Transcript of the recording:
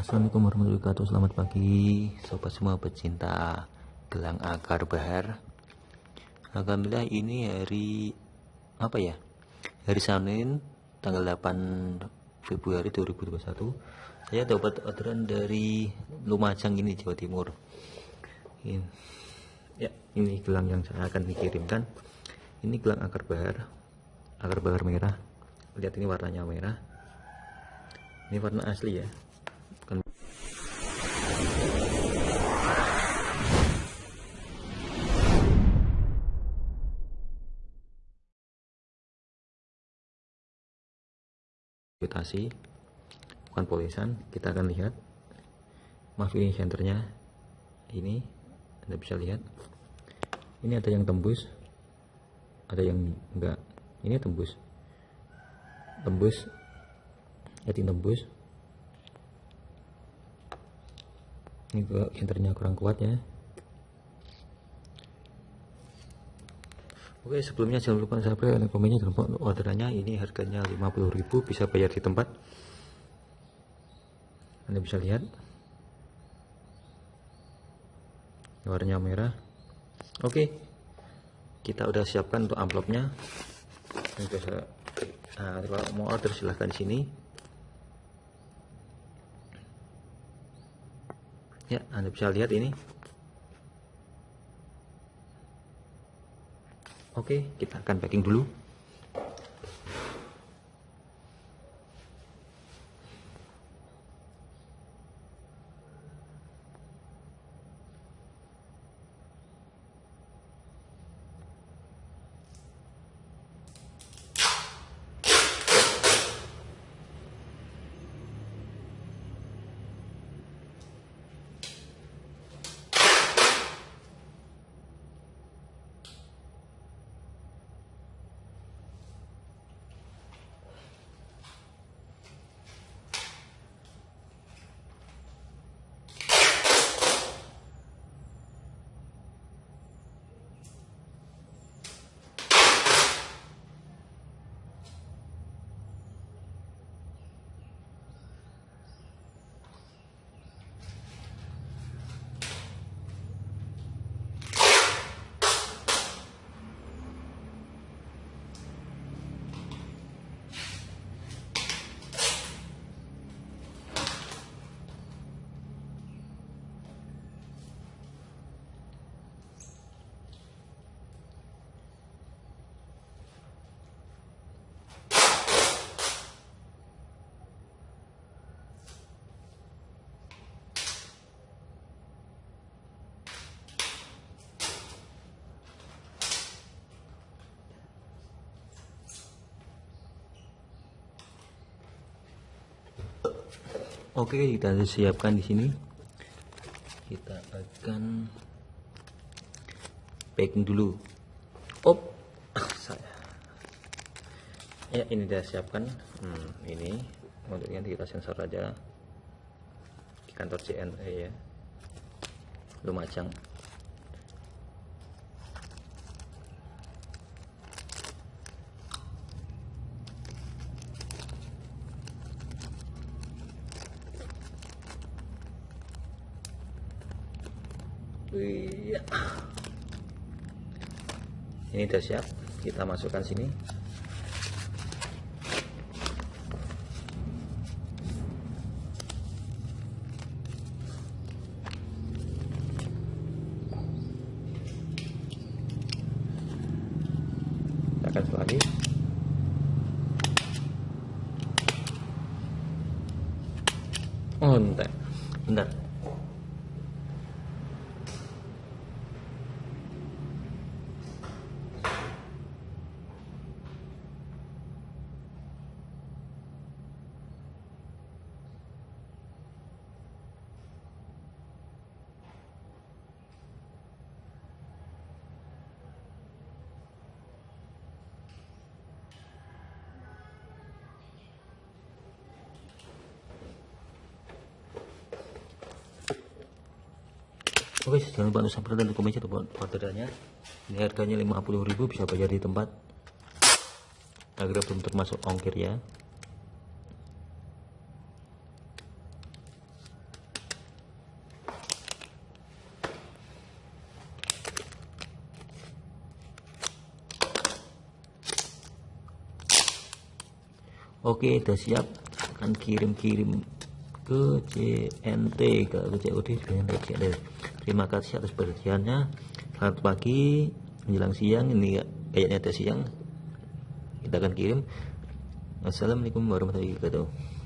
Assalamualaikum warahmatullahi wabarakatuh. Selamat pagi Sobat semua pecinta Gelang akar bahar Alhamdulillah ini hari Apa ya Hari Senin Tanggal 8 Februari 2021 Saya dapat orderan dari Lumajang ini Jawa Timur. Ini. Ya ini gelang yang saya akan dikirimkan Ini gelang akar bahar Akar bahar merah. Lihat ini warnanya merah. Ini warna asli ya mutasi bukan polisan kita akan lihat. Ini senternya. Ini anda bisa lihat. Ini ada yang tembus ada yang enggak. Ini tembus. Tembus. Jadi tembus. Ini juga senternya kurang kuat ya Oke sebelumnya jangan lupa subscribe dan komennya. Dan orderannya. Ini harganya 50.000 bisa bayar di tempat. Anda bisa lihat. Warnanya merah. Oke kita udah siapkan untuk amplopnya. Nah, kalau mau order silahkan di sini. Ya Anda bisa lihat ini Oke, kita akan packing dulu. Oke, kita siapkan di sini. Kita akan packing dulu. Op, saya. Ya, ini sudah siapkan. Hmm, ini untuk kita sensor aja di kantor CNE ya. Lumajang. Iya. Ini sudah siap. Kita masukkan sini. Akan lagi. Oh, bentar. Bentar. Oke, jangan lupa untuk subscribe dan komen serta orderannya. Ini harganya 50.000 bisa bayar di tempat. Agar belum termasuk ongkir ya. Oke, sudah siap. Akan kirim-kirim ke JNT ke COD dengan CNT terima kasih atas perhatiannya. Selamat pagi menjelang siang ini kayaknya ada siang. Kita akan kirim. Assalamualaikum warahmatullahi wabarakatuh